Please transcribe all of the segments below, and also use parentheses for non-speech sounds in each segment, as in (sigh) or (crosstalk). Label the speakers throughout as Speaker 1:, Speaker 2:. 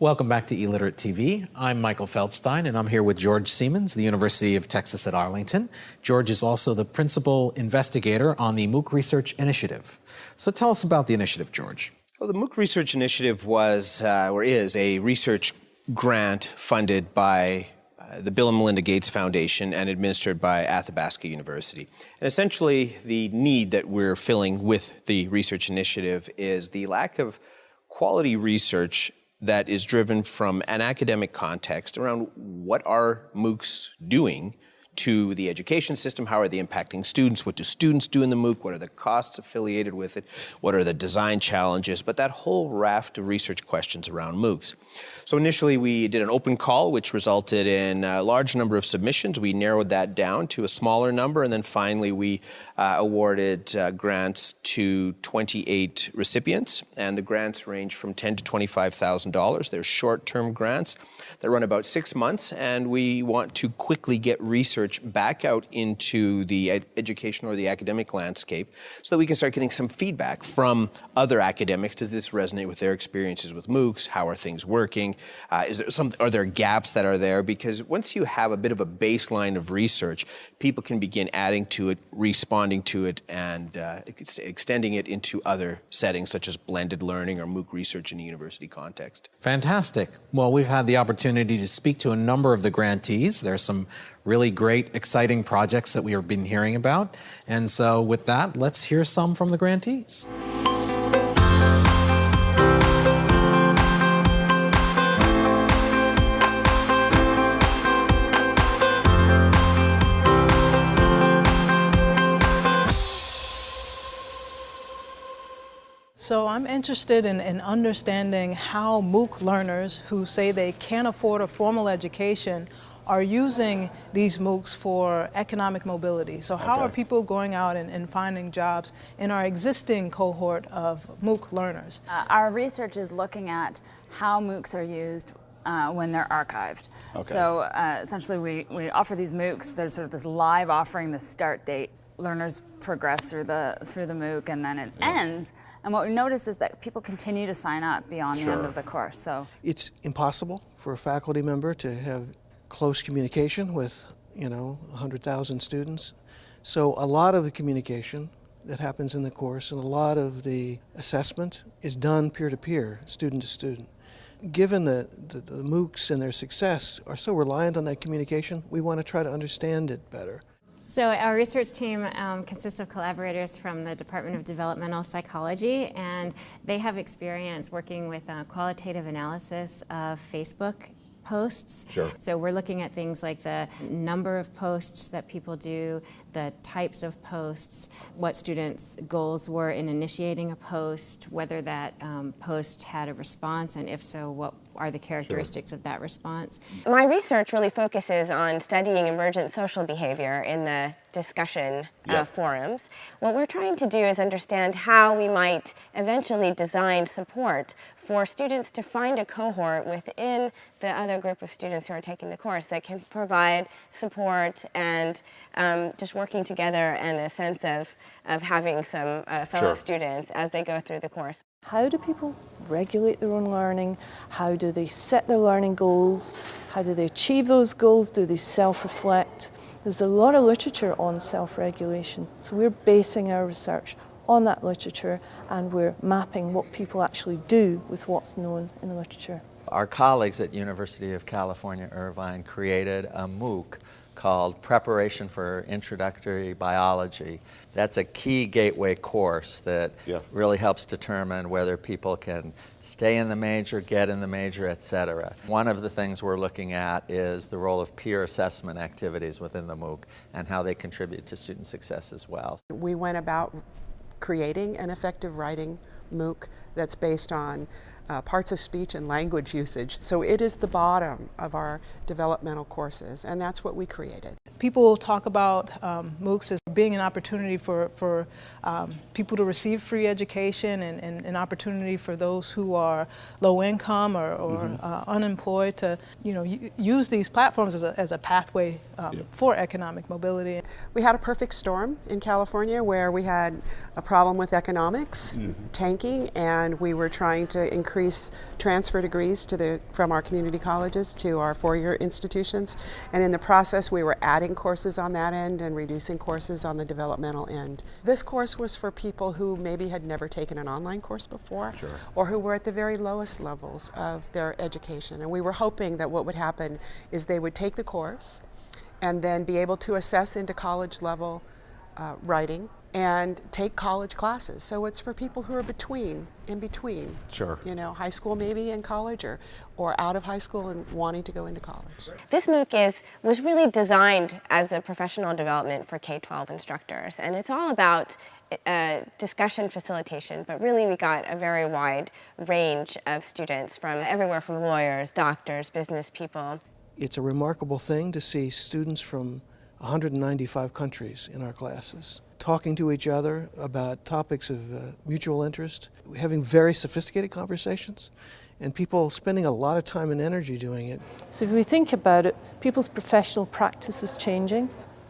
Speaker 1: Welcome back to eLiterate TV. I'm Michael Feldstein, and I'm here with George Siemens, the University of Texas at Arlington. George is also the principal investigator on the MOOC Research Initiative. So tell us about the initiative, George.
Speaker 2: Well, the MOOC Research Initiative was, uh, or is, a research grant funded by uh, the Bill and Melinda Gates Foundation and administered by Athabasca University. And essentially, the need that we're filling with the research initiative is the lack of quality research that is driven from an academic context around what are MOOCs doing to the education system, how are they impacting students, what do students do in the MOOC, what are the costs affiliated with it, what are the design challenges, but that whole raft of research questions around MOOCs. So initially we did an open call which resulted in a large number of submissions. We narrowed that down to a smaller number and then finally we uh, awarded uh, grants to 28 recipients and the grants range from 10 to $25,000. They're short-term grants that run about six months and we want to quickly get research back out into the ed education or the academic landscape so that we can start getting some feedback from other academics. Does this resonate with their experiences with MOOCs? How are things working? Uh, is there some, are there gaps that are there? Because once you have a bit of a baseline of research, people can begin adding to it, responding to it, and uh, ex extending it into other settings such as blended learning or MOOC research in a university context.
Speaker 1: Fantastic. Well, we've had the opportunity to speak to a number of the grantees. There's some really great, exciting projects that we have been hearing about. And so with that, let's hear some from the grantees.
Speaker 3: So I'm interested in, in, understanding how MOOC learners who say they can't afford a formal education are using these MOOCs for economic mobility. So how okay. are people going out and, and, finding jobs in our existing cohort of MOOC learners?
Speaker 4: Uh, our research is looking at how MOOCs are used uh, when they're archived. Okay. So uh, essentially we, we offer these MOOCs, there's sort of this live offering, the start date. Learners progress through the, through the MOOC and then it yeah. ends. And what we notice is that people continue to sign up beyond sure. the end of the course. So
Speaker 5: It's impossible for a faculty member to have close communication with, you know, 100,000 students. So a lot of the communication that happens in the course and a lot of the assessment is done peer-to-peer, student to student. Given that the, the MOOCs and their success are so reliant on that communication, we want to try to understand it better.
Speaker 6: So our research team um, consists of collaborators from the Department of Developmental Psychology, and they have experience working with uh, qualitative analysis of Facebook posts.
Speaker 7: Sure.
Speaker 6: So we're looking at things like the number of posts that people do, the types of posts, what students' goals were in initiating a post, whether that um, post had a response, and if so, what are the characteristics sure. of that response.
Speaker 8: My research really focuses on studying emergent social behavior in the discussion uh, forums. What we're trying to do is understand how we might eventually design support for students to find a cohort within the other group of students who are taking the course that can provide support and um, just working together and a sense of, of having some uh, fellow sure. students as they go through the course.
Speaker 9: How do people regulate their own learning? How do they set their learning goals? How do they achieve those goals? Do they self-reflect? There's a lot of literature on self-regulation, so we're basing our research on that literature and we're mapping what people actually do with what's known in the literature.
Speaker 10: Our colleagues at University of California, Irvine created a MOOC called Preparation for Introductory Biology. That's a key gateway course that yeah. really helps determine whether people can stay in the major, get in the major, etc. One of the things we're looking at is the role of peer assessment activities within the MOOC and how they contribute to student success as well.
Speaker 11: We went about creating an effective writing MOOC that's based on uh, parts of speech and language usage. So it is the bottom of our developmental courses, and that's what we created.
Speaker 3: People talk about um, MOOCs as being an opportunity for, for um, people to receive free education and, and an opportunity for those who are low income or, or mm -hmm. uh, unemployed to you know, use these platforms as a, as a pathway um, yep. for economic mobility.
Speaker 11: We had a perfect storm in California where we had a problem with economics mm -hmm. tanking and we were trying to increase transfer degrees to the, from our community colleges to our four-year institutions and in the process we were adding courses on that end and reducing courses on the developmental end. This course was for people who maybe had never taken an online course before sure. or who were at the very lowest levels of their education. And we were hoping that what would happen is they would take the course and then be able to assess into college level uh, writing and take college classes. So it's for people who are between, in between.
Speaker 7: Sure.
Speaker 11: You know, high school maybe and college or, or out of high school and wanting to go into college.
Speaker 8: This MOOC is, was really designed as a professional development for K-12 instructors. And it's all about uh, discussion facilitation, but really we got a very wide range of students from everywhere from lawyers, doctors, business people.
Speaker 5: It's a remarkable thing to see students from 195 countries in our classes talking to each other about topics of uh, mutual interest, having very sophisticated conversations, and people spending a lot of time and energy doing it.
Speaker 9: So if we think about it, people's professional practice is changing,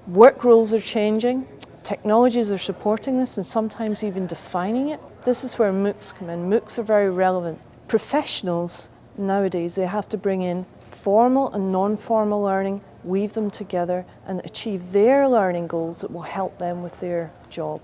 Speaker 9: work roles are changing, technologies are supporting this and sometimes even defining it. This is where MOOCs come in. MOOCs are very relevant. Professionals nowadays, they have to bring in formal and non-formal learning weave them together and achieve their learning goals that will help them with their job.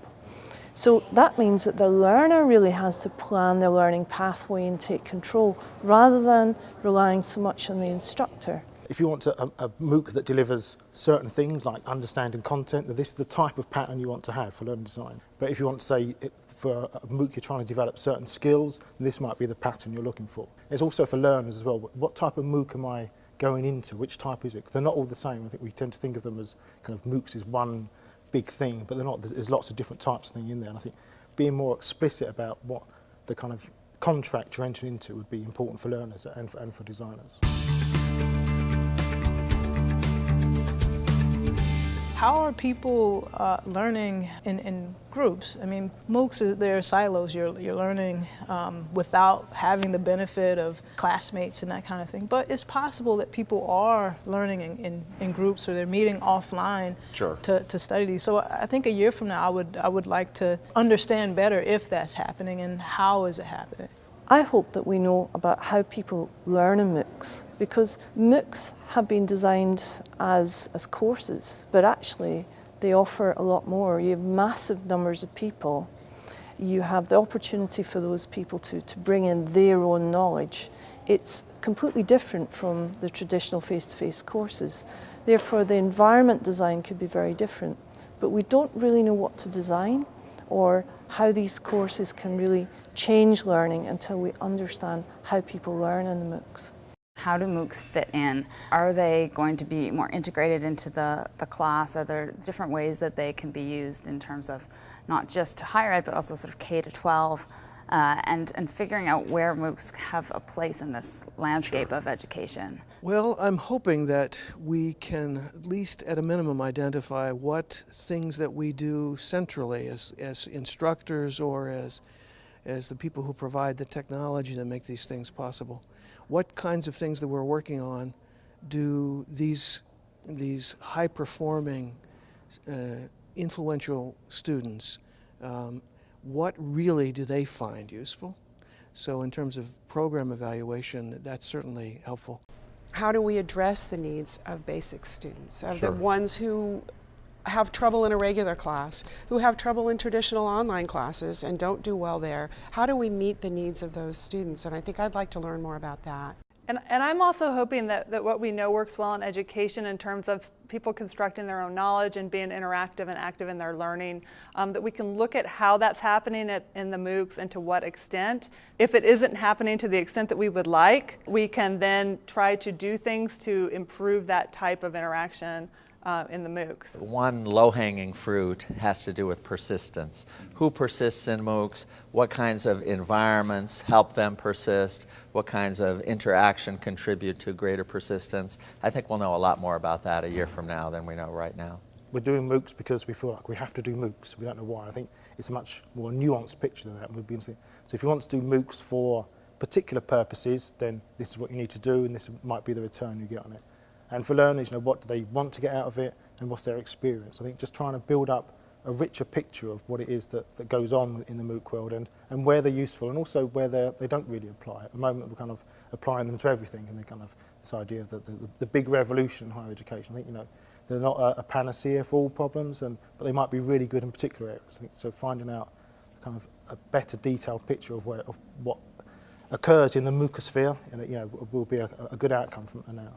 Speaker 9: So that means that the learner really has to plan their learning pathway and take control rather than relying so much on the instructor.
Speaker 7: If you want a, a MOOC that delivers certain things like understanding content, this is the type of pattern you want to have for learning design. But if you want to say it, for a MOOC you're trying to develop certain skills, this might be the pattern you're looking for. It's also for learners as well. What type of MOOC am I going into which type is it. They're not all the same. I think we tend to think of them as kind of MOOCs is one big thing, but they're not. There's, there's lots of different types of thing in there. And I think being more explicit about what the kind of contract you're entering into would be important for learners and for, and for designers.
Speaker 3: How are people uh, learning in, in, groups? I mean, MOOCs, they're silos. You're, you're learning um, without having the benefit of classmates and that kind of thing. But it's possible that people are learning in, in, in groups or they're meeting offline
Speaker 7: sure.
Speaker 3: to, to study these. So I think a year from now, I would, I would like to understand better if that's happening and how is it happening.
Speaker 9: I hope that we know about how people learn in MOOCs because MOOCs have been designed as, as courses, but actually they offer a lot more. You have massive numbers of people. You have the opportunity for those people to, to bring in their own knowledge. It's completely different from the traditional face-to-face -face courses. Therefore, the environment design could be very different. But we don't really know what to design or how these courses can really change learning until we understand how people learn in the MOOCs.
Speaker 4: How do MOOCs fit in? Are they going to be more integrated into the, the class? Are there different ways that they can be used in terms of not just higher ed, but also sort of K to 12? Uh, and, and figuring out where MOOCs have a place in this landscape sure. of education.
Speaker 5: Well, I'm hoping that we can at least at a minimum identify what things that we do centrally as, as instructors or as, as the people who provide the technology to make these things possible. What kinds of things that we're working on do these, these high-performing, uh, influential students um, what really do they find useful? So in terms of program evaluation, that's certainly helpful.
Speaker 11: How do we address the needs of basic students, of sure. the ones who have trouble in a regular class, who have trouble in traditional online classes and don't do well there? How do we meet the needs of those students? And I think I'd like to learn more about that.
Speaker 12: And, and I'm also hoping that, that what we know works well in education in terms of people constructing their own knowledge and being interactive and active in their learning, um, that we can look at how that's happening at, in the MOOCs and to what extent. If it isn't happening to the extent that we would like, we can then try to do things to improve that type of interaction uh, in the MOOCs.
Speaker 10: One low-hanging fruit has to do with persistence. Who persists in MOOCs? What kinds of environments help them persist? What kinds of interaction contribute to greater persistence? I think we'll know a lot more about that a year from now than we know right now.
Speaker 7: we're doing MOOCs because we feel like we have to do MOOCs. We don't know why. I think it's a much more nuanced picture than that. We'd be so if you want to do MOOCs for particular purposes, then this is what you need to do and this might be the return you get on it. And for learners, you know, what do they want to get out of it and what's their experience? I think just trying to build up a richer picture of what it is that, that goes on in the MOOC world and, and where they're useful and also where they don't really apply. At the moment, we're kind of applying them to everything and they kind of this idea that the, the, the big revolution in higher education. I think, you know, they're not a, a panacea for all problems, and, but they might be really good in particular areas. I think, so finding out kind of a better detailed picture of, where, of what occurs in the mucosphere and, you know, will be a, a good outcome from now.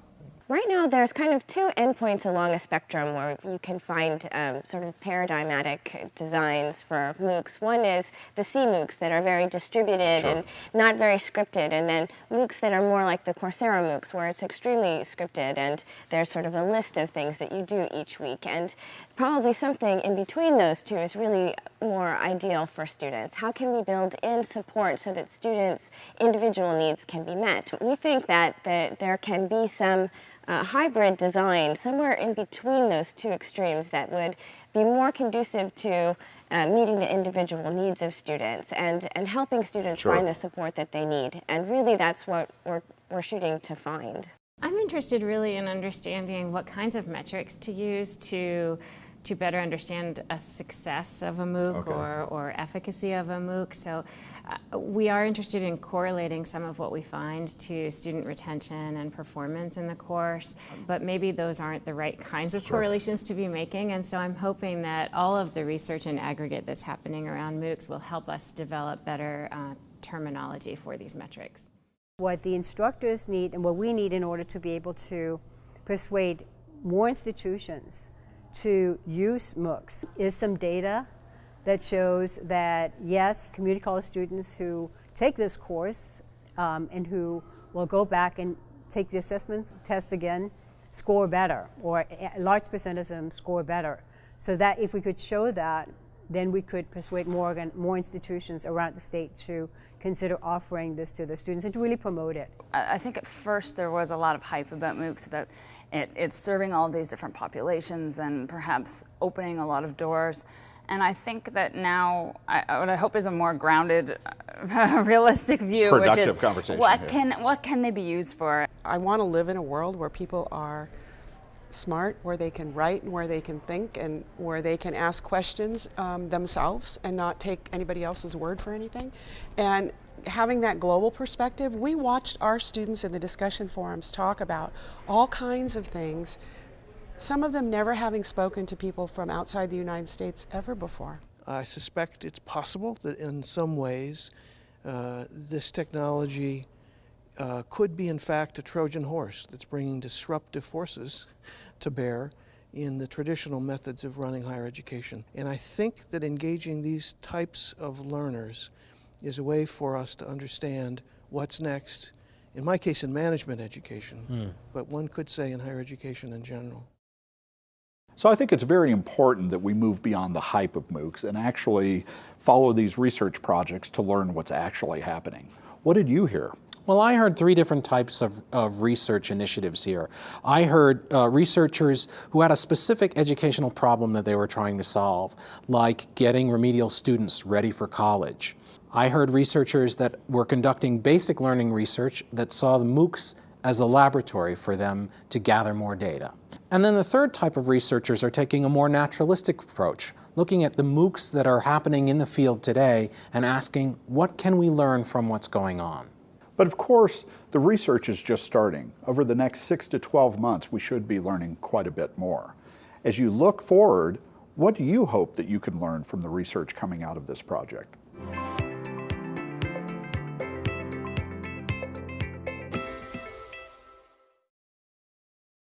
Speaker 8: Right now, there's kind of two endpoints along a spectrum where you can find um, sort of paradigmatic designs for MOOCs. One is the CMOOCs that are very distributed sure. and not very scripted, and then MOOCs that are more like the Coursera MOOCs, where it's extremely scripted and there's sort of a list of things that you do each week. And probably something in between those two is really more ideal for students. How can we build in support so that students' individual needs can be met? We think that, that there can be some uh, hybrid design somewhere in between those two extremes that would be more conducive to uh, meeting the individual needs of students and, and helping students sure. find the support that they need. And really that's what we're, we're shooting to find.
Speaker 6: I'm interested really in understanding what kinds of metrics to use to to better understand a success of a MOOC okay. or, or efficacy of a MOOC. So uh, we are interested in correlating some of what we find to student retention and performance in the course, but maybe those aren't the right kinds of sure. correlations to be making. And so I'm hoping that all of the research and aggregate that's happening around MOOCs will help us develop better uh, terminology for these metrics.
Speaker 13: What the instructors need and what we need in order to be able to persuade more institutions to use MOOCs is some data that shows that yes, community college students who take this course um, and who will go back and take the assessment test again score better, or a large percentage of them score better. So that if we could show that, then we could persuade more, more institutions around the state to consider offering this to their students and to really promote it.
Speaker 4: I think at first there was a lot of hype about MOOCs, about it, it's serving all these different populations and perhaps opening a lot of doors. And I think that now, I, what I hope is a more grounded, (laughs) realistic view,
Speaker 14: Productive
Speaker 4: which is
Speaker 14: conversation,
Speaker 4: what
Speaker 14: yeah.
Speaker 4: can what can they be used for?
Speaker 11: I want to live in a world where people are smart, where they can write and where they can think and where they can ask questions um, themselves and not take anybody else's word for anything. And having that global perspective, we watched our students in the discussion forums talk about all kinds of things, some of them never having spoken to people from outside the United States ever before.
Speaker 5: I suspect it's possible that in some ways uh, this technology uh, could be in fact a Trojan horse that's bringing disruptive forces to bear in the traditional methods of running higher education. And I think that engaging these types of learners is a way for us to understand what's next, in my case in management education, mm. but one could say in higher education in general.
Speaker 14: So I think it's very important that we move beyond the hype of MOOCs and actually follow these research projects to learn what's actually happening. What did you hear?
Speaker 1: Well, I heard three different types of, of research initiatives here. I heard uh, researchers who had a specific educational problem that they were trying to solve, like getting remedial students ready for college. I heard researchers that were conducting basic learning research that saw the MOOCs as a laboratory for them to gather more data. And then the third type of researchers are taking a more naturalistic approach, looking at the MOOCs that are happening in the field today and asking, what can we learn from what's going on?
Speaker 14: But of course, the research is just starting. Over the next six to 12 months, we should be learning quite a bit more. As you look forward, what do you hope that you can learn from the research coming out of this project?